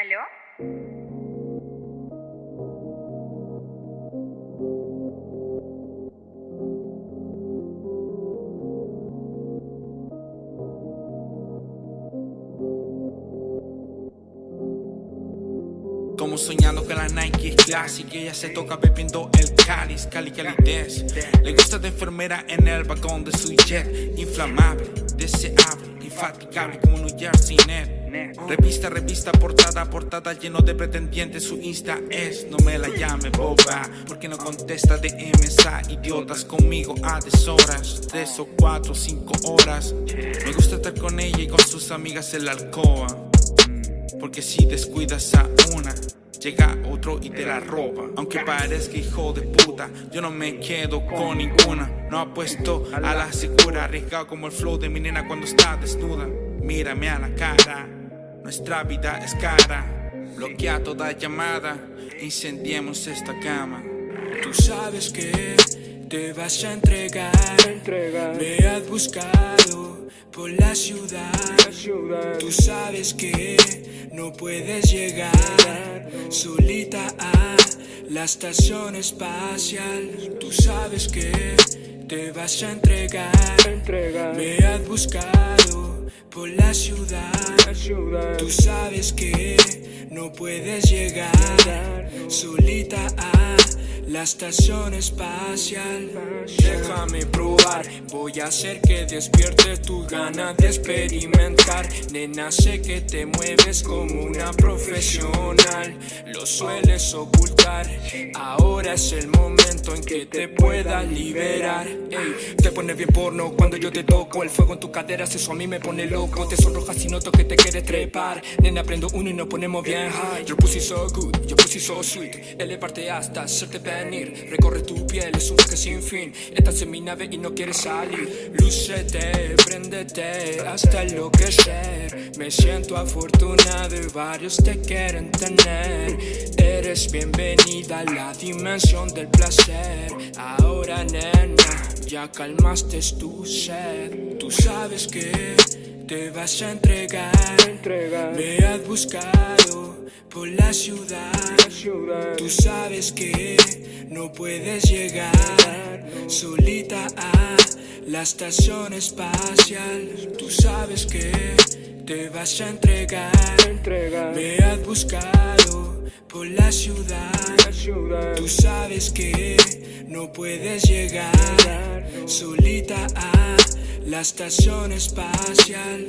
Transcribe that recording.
¿Aló? Como soñando que la Nike es clásica Ella se toca bebiendo el cáliz, cali calidez Le gusta de enfermera en el vagón de su jet Inflamable, deseable, infatigable como New Jersey Net Revista, revista, portada, portada lleno de pretendientes Su Insta es, no me la llame boba Porque no contesta de MSA Idiotas conmigo a deshoras Tres o cuatro, cinco horas Me gusta estar con ella y con sus amigas en la alcoba porque si descuidas a una, llega otro y te la roba. Aunque parezca hijo de puta, yo no me quedo con ninguna. No apuesto a la segura, arriesgado como el flow de mi nena cuando está desnuda. Mírame a la cara, nuestra vida es cara. Bloquea toda llamada, incendiemos esta cama. Tú sabes que te vas a entregar, me has buscado por la ciudad. Tú sabes que no puedes llegar solita a la estación espacial. Tú sabes que te vas a entregar, me has buscado por la ciudad. Tú sabes que no puedes llegar solita a la estación espacial. Déjame probar, voy a hacer que despierte tu ganas de experimentar. Nena, sé que te mueves como una profesional, lo sueles ocultar. Ahora es el momento en que te puedas liberar. Ey, te pone bien porno cuando yo te toco. El fuego en tus caderas, eso a mí me pone loco. Te sonrojas y noto que te quieres trepar. Nena, prendo uno y nos ponemos bien high. Your pussy so good, your pussy so sweet. Elevarte hasta hacerte venir. Recorre tu piel, es un viaje sin fin. Estás en mi nave y no quieres salir. Lúcete, préndete hasta enloquecer. Me siento afortunado y varios te quieren tener. Eres bienvenida a la dimensión del placer. Ahora, nena, ya calmaste tu sed. Tú sabes que te vas a entregar. Me has buscado por la ciudad. Tú sabes que no puedes llegar solita a la estación espacial. Tú sabes que te vas a entregar. Me has buscado por la ciudad. Tú sabes que no puedes llegar solita a la estación espacial.